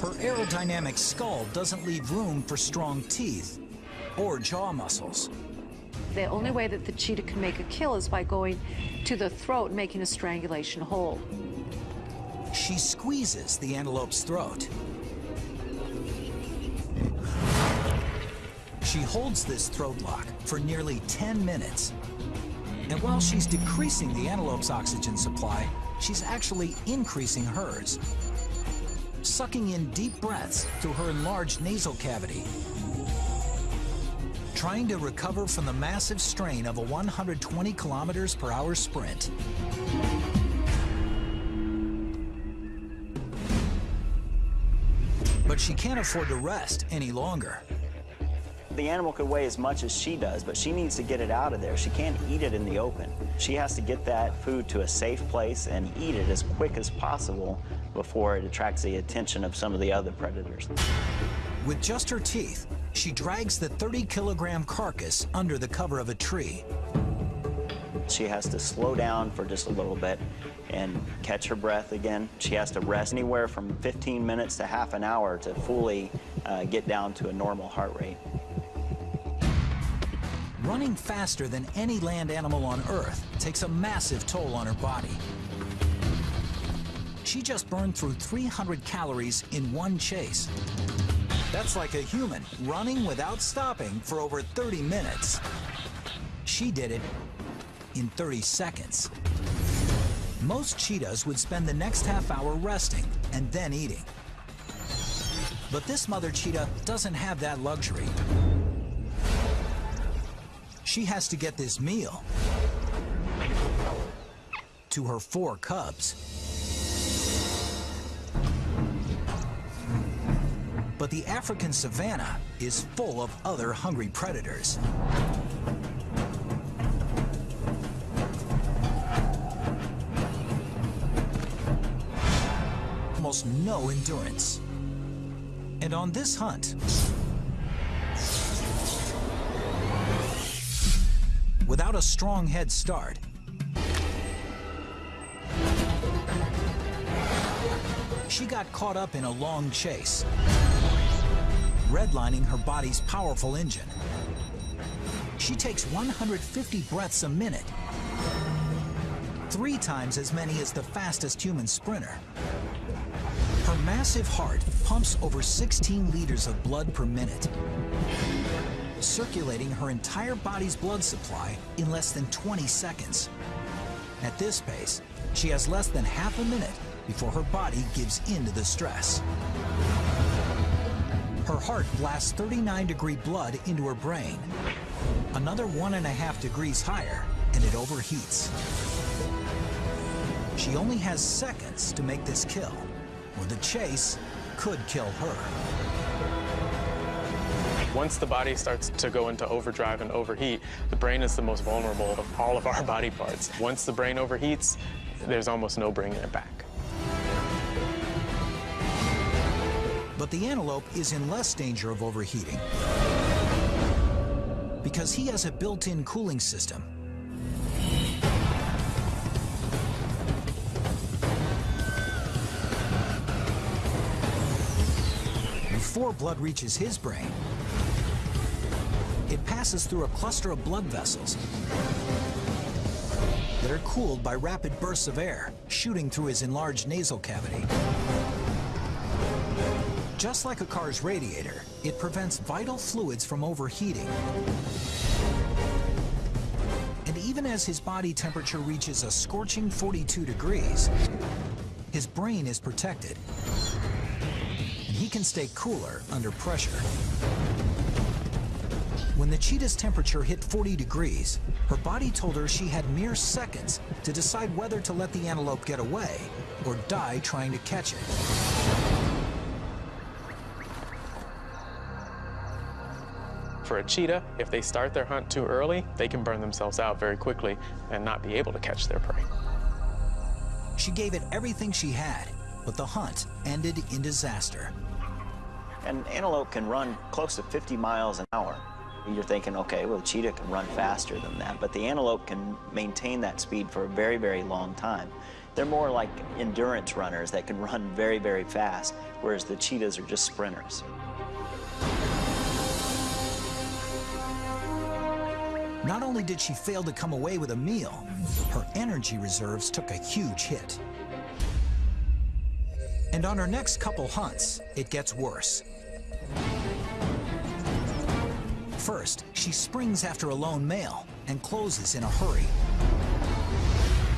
Her aerodynamic skull doesn't leave room for strong teeth or jaw muscles. The only way that the cheetah can make a kill is by going to the throat and making a strangulation hold. She squeezes the antelope's throat. She holds this throat lock for nearly 10 minutes. And while she's decreasing the antelope's oxygen supply, she's actually increasing hers, sucking in deep breaths through her enlarged nasal cavity, trying to recover from the massive strain of a 120 kilometers per hour sprint. But she can't afford to rest any longer. The animal could weigh as much as she does, but she needs to get it out of there. She can't eat it in the open. She has to get that food to a safe place and eat it as quick as possible before it attracts the attention of some of the other predators. With just her teeth, she drags the 30 kilogram carcass under the cover of a tree. She has to slow down for just a little bit and catch her breath again. She has to rest anywhere from 15 minutes to half an hour to fully uh, get down to a normal heart rate. Running faster than any land animal on Earth takes a massive toll on her body. She just burned through 300 calories in one chase. That's like a human running without stopping for over 30 minutes. She did it in 30 seconds. Most cheetahs would spend the next half hour resting and then eating. But this mother cheetah doesn't have that luxury. She has to get this meal to her four cubs. But the African savanna is full of other hungry predators. Almost no endurance. And on this hunt, without a strong head start, she got caught up in a long chase, redlining her body's powerful engine. She takes 150 breaths a minute, three times as many as the fastest human sprinter. Her massive heart pumps over 16 liters of blood per minute, circulating her entire body's blood supply in less than 20 seconds. At this pace, she has less than half a minute before her body gives in to the stress. Her heart blasts 39 degree blood into her brain. Another one and a half degrees higher, and it overheats. She only has seconds to make this kill, or the chase could kill her. Once the body starts to go into overdrive and overheat, the brain is the most vulnerable of all of our body parts. Once the brain overheats, there's almost no bringing it back. But the antelope is in less danger of overheating because he has a built-in cooling system. Before blood reaches his brain, it passes through a cluster of blood vessels that are cooled by rapid bursts of air shooting through his enlarged nasal cavity. Just like a car's radiator, it prevents vital fluids from overheating. And even as his body temperature reaches a scorching 42 degrees, his brain is protected. And he can stay cooler under pressure. When the cheetah's temperature hit 40 degrees, her body told her she had mere seconds to decide whether to let the antelope get away or die trying to catch it. For a cheetah, if they start their hunt too early, they can burn themselves out very quickly and not be able to catch their prey. She gave it everything she had, but the hunt ended in disaster. An antelope can run close to 50 miles an hour. You're thinking, okay, well, the cheetah can run faster than that, but the antelope can maintain that speed for a very, very long time. They're more like endurance runners that can run very, very fast, whereas the cheetahs are just sprinters. Not only did she fail to come away with a meal, her energy reserves took a huge hit. And on her next couple hunts, it gets worse. First, she springs after a lone male and closes in a hurry.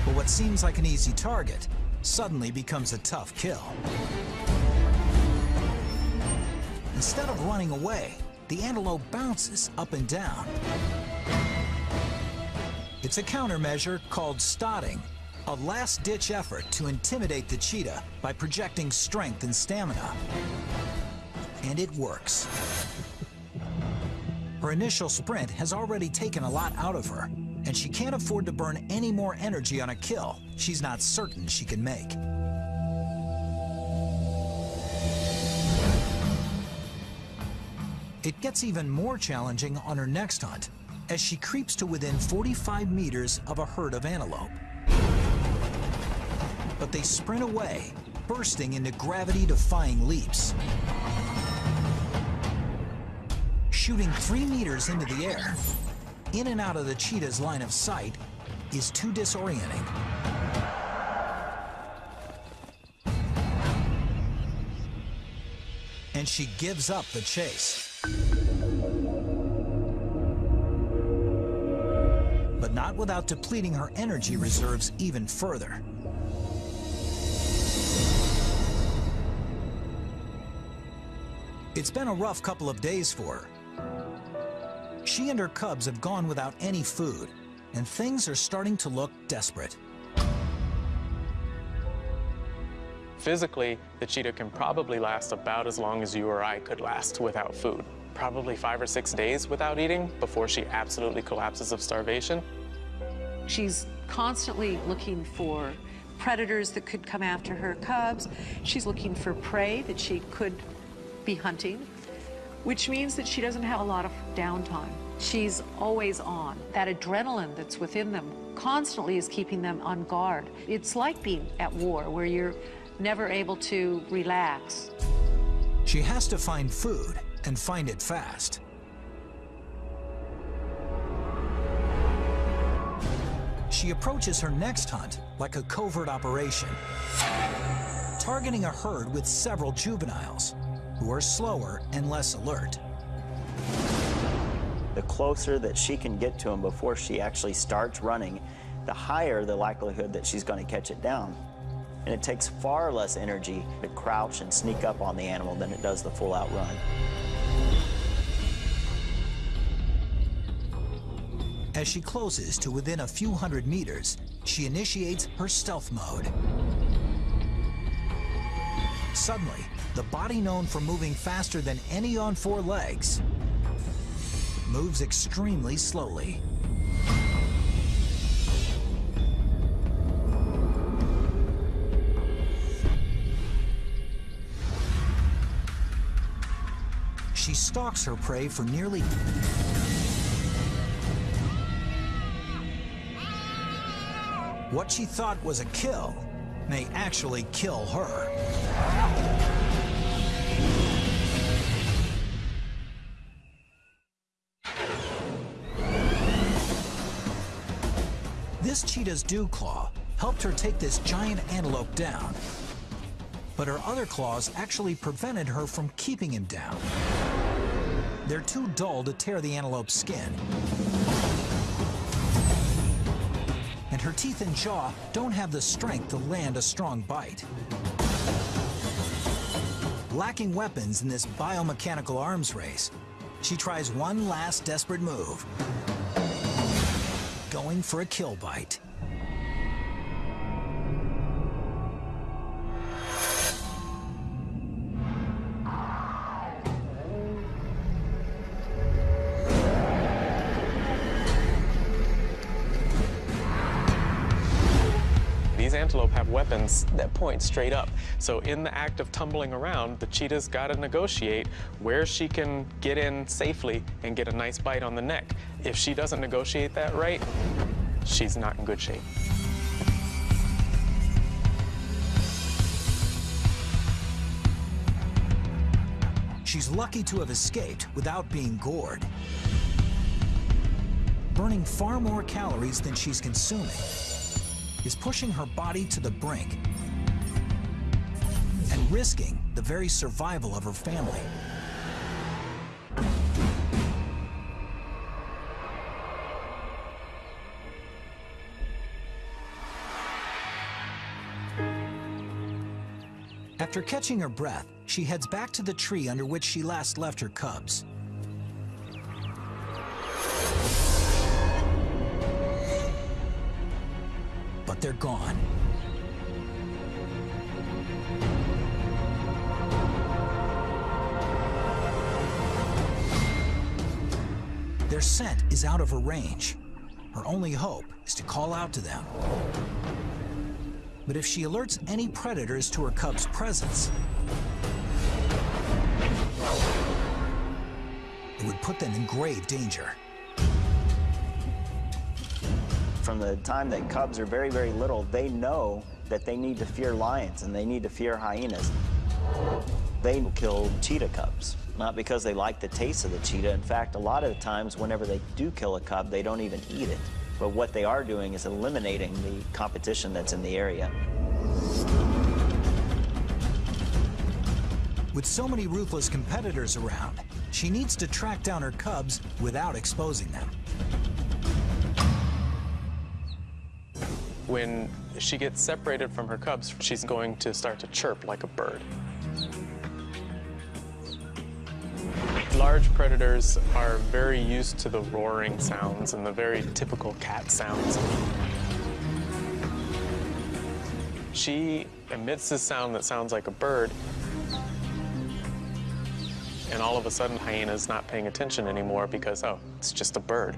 But what seems like an easy target suddenly becomes a tough kill. Instead of running away, the antelope bounces up and down. It's a countermeasure called stotting, a last-ditch effort to intimidate the cheetah by projecting strength and stamina. And it works. Her initial sprint has already taken a lot out of her, and she can't afford to burn any more energy on a kill she's not certain she can make. It gets even more challenging on her next hunt as she creeps to within 45 meters of a herd of antelope. But they sprint away, bursting into gravity-defying leaps. Shooting three meters into the air, in and out of the cheetah's line of sight, is too disorienting. And she gives up the chase. But not without depleting her energy reserves even further. It's been a rough couple of days for her, she and her cubs have gone without any food, and things are starting to look desperate. Physically, the cheetah can probably last about as long as you or I could last without food. Probably five or six days without eating before she absolutely collapses of starvation. She's constantly looking for predators that could come after her cubs. She's looking for prey that she could be hunting which means that she doesn't have a lot of downtime. She's always on. That adrenaline that's within them constantly is keeping them on guard. It's like being at war, where you're never able to relax. She has to find food and find it fast. She approaches her next hunt like a covert operation, targeting a herd with several juveniles who are slower and less alert. The closer that she can get to him before she actually starts running, the higher the likelihood that she's going to catch it down. And it takes far less energy to crouch and sneak up on the animal than it does the full-out run. As she closes to within a few hundred meters, she initiates her stealth mode. Suddenly, the body known for moving faster than any on four legs moves extremely slowly. She stalks her prey for nearly What she thought was a kill may actually kill her. This cheetah's dew claw helped her take this giant antelope down. But her other claws actually prevented her from keeping him down. They're too dull to tear the antelope's skin. And her teeth and jaw don't have the strength to land a strong bite. Lacking weapons in this biomechanical arms race, she tries one last desperate move going for a kill bite. Weapons that point straight up. So in the act of tumbling around, the cheetah's got to negotiate where she can get in safely and get a nice bite on the neck. If she doesn't negotiate that right, she's not in good shape. She's lucky to have escaped without being gored. Burning far more calories than she's consuming is pushing her body to the brink and risking the very survival of her family. After catching her breath, she heads back to the tree under which she last left her cubs. They're gone. Their scent is out of her range. Her only hope is to call out to them. But if she alerts any predators to her cub's presence, it would put them in grave danger. From the time that cubs are very, very little, they know that they need to fear lions and they need to fear hyenas. They kill cheetah cubs, not because they like the taste of the cheetah. In fact, a lot of the times, whenever they do kill a cub, they don't even eat it. But what they are doing is eliminating the competition that's in the area. With so many ruthless competitors around, she needs to track down her cubs without exposing them. When she gets separated from her cubs, she's going to start to chirp like a bird. Large predators are very used to the roaring sounds and the very typical cat sounds. She emits this sound that sounds like a bird, and all of a sudden hyena's not paying attention anymore because, oh, it's just a bird.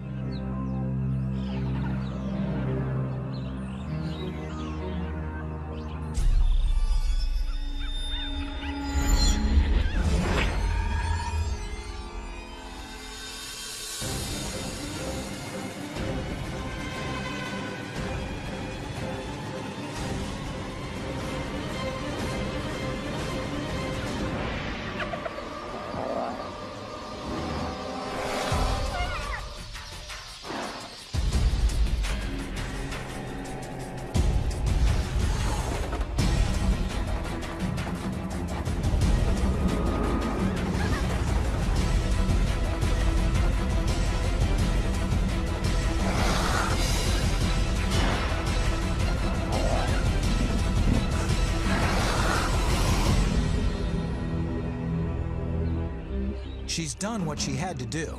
Done what she had to do.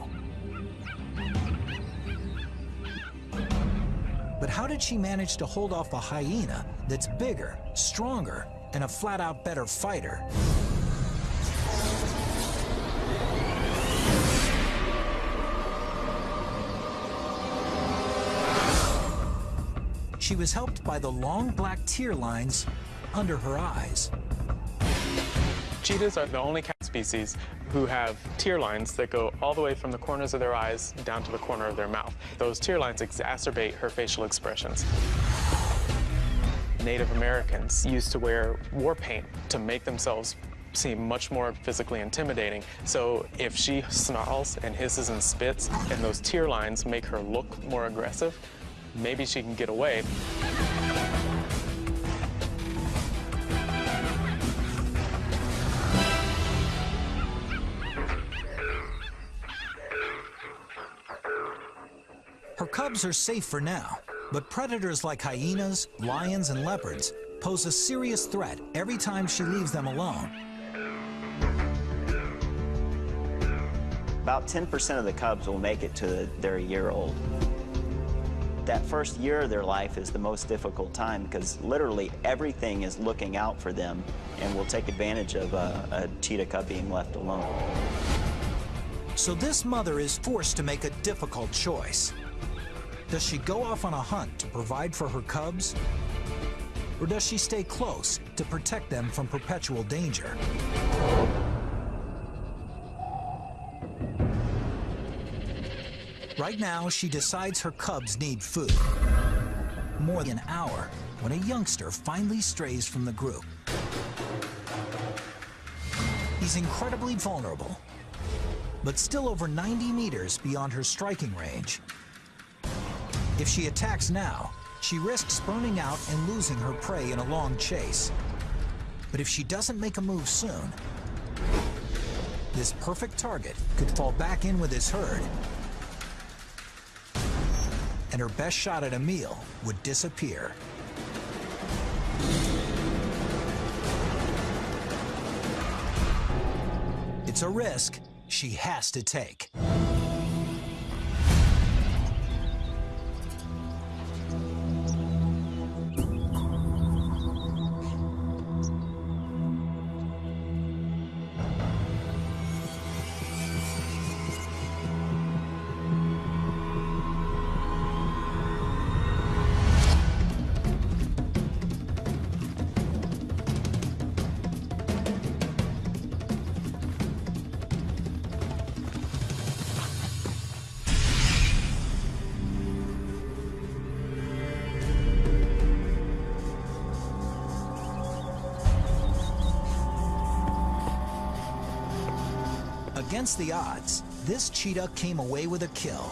But how did she manage to hold off a hyena that's bigger, stronger, and a flat-out better fighter? She was helped by the long black tear lines under her eyes. Cheetahs are the only species who have tear lines that go all the way from the corners of their eyes down to the corner of their mouth. Those tear lines exacerbate her facial expressions. Native Americans used to wear war paint to make themselves seem much more physically intimidating. So if she snarls and hisses and spits and those tear lines make her look more aggressive, maybe she can get away. Cubs are safe for now, but predators like hyenas, lions, and leopards pose a serious threat every time she leaves them alone. About 10% of the cubs will make it to their year old. That first year of their life is the most difficult time because literally everything is looking out for them and will take advantage of a, a cheetah cub being left alone. So this mother is forced to make a difficult choice. Does she go off on a hunt to provide for her cubs? Or does she stay close to protect them from perpetual danger? Right now, she decides her cubs need food. More than an hour when a youngster finally strays from the group. He's incredibly vulnerable, but still over 90 meters beyond her striking range. If she attacks now, she risks burning out and losing her prey in a long chase. But if she doesn't make a move soon, this perfect target could fall back in with his herd and her best shot at a meal would disappear. It's a risk she has to take. Against the odds, this cheetah came away with a kill.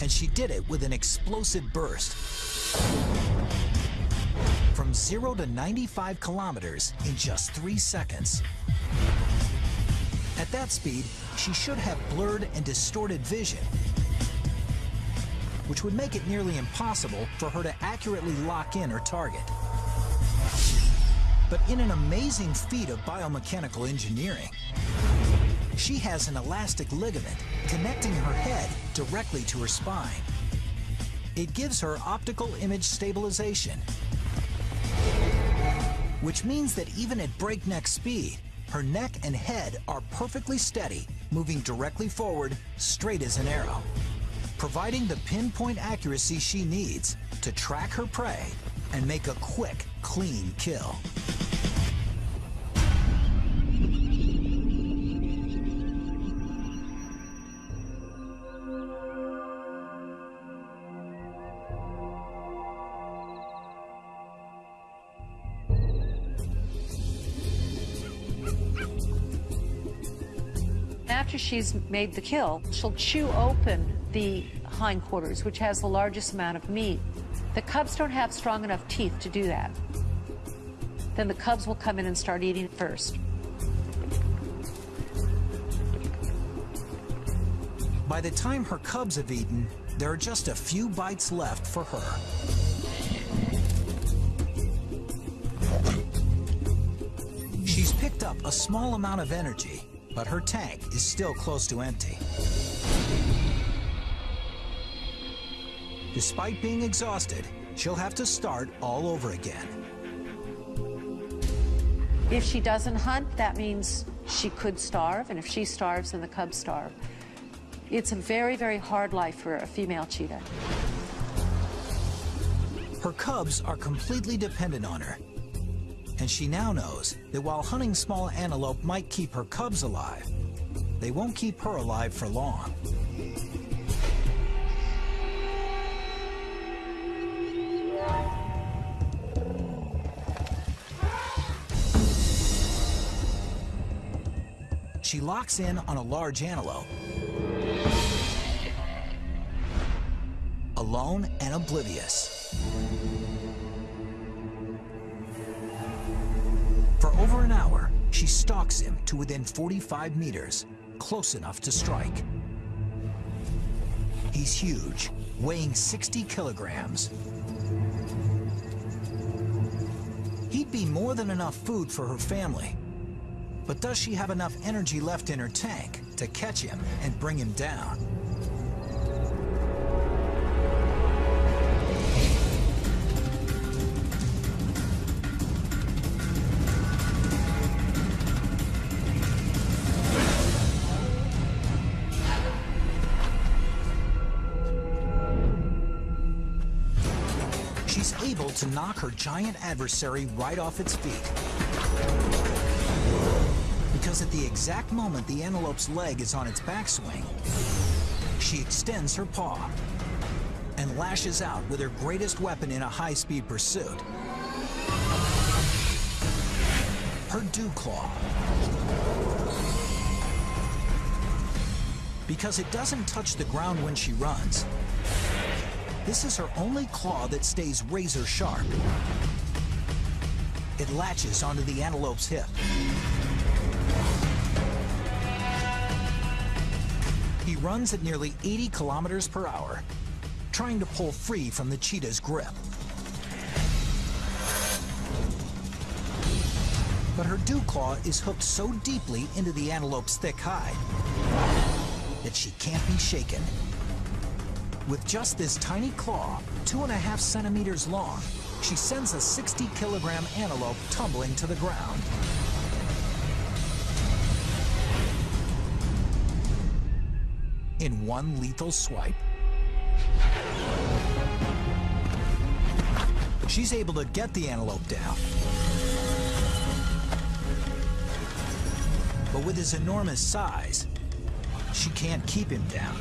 And she did it with an explosive burst. From zero to 95 kilometers in just three seconds. At that speed, she should have blurred and distorted vision, which would make it nearly impossible for her to accurately lock in her target. But in an amazing feat of biomechanical engineering, she has an elastic ligament connecting her head directly to her spine. It gives her optical image stabilization, which means that even at breakneck speed, her neck and head are perfectly steady, moving directly forward, straight as an arrow, providing the pinpoint accuracy she needs to track her prey and make a quick, clean kill. She's made the kill, she'll chew open the hindquarters, which has the largest amount of meat. The cubs don't have strong enough teeth to do that. Then the cubs will come in and start eating first. By the time her cubs have eaten, there are just a few bites left for her. She's picked up a small amount of energy, but her tank is still close to empty. Despite being exhausted, she'll have to start all over again. If she doesn't hunt, that means she could starve, and if she starves, then the cubs starve. It's a very, very hard life for a female cheetah. Her cubs are completely dependent on her. And she now knows that while hunting small antelope might keep her cubs alive, they won't keep her alive for long. She locks in on a large antelope. Alone and oblivious. She stalks him to within 45 meters, close enough to strike. He's huge, weighing 60 kilograms. He'd be more than enough food for her family. But does she have enough energy left in her tank to catch him and bring him down? Knock her giant adversary right off its feet. Because at the exact moment the antelope's leg is on its backswing, she extends her paw and lashes out with her greatest weapon in a high-speed pursuit. Her dew claw. Because it doesn't touch the ground when she runs, this is her only claw that stays razor sharp. It latches onto the antelope's hip. He runs at nearly 80 kilometers per hour, trying to pull free from the cheetah's grip. But her dew claw is hooked so deeply into the antelope's thick hide that she can't be shaken. With just this tiny claw, two and a half centimeters long, she sends a 60 kilogram antelope tumbling to the ground. In one lethal swipe. She's able to get the antelope down. But with his enormous size, she can't keep him down.